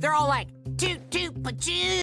They're all like, toot toot, pachoo.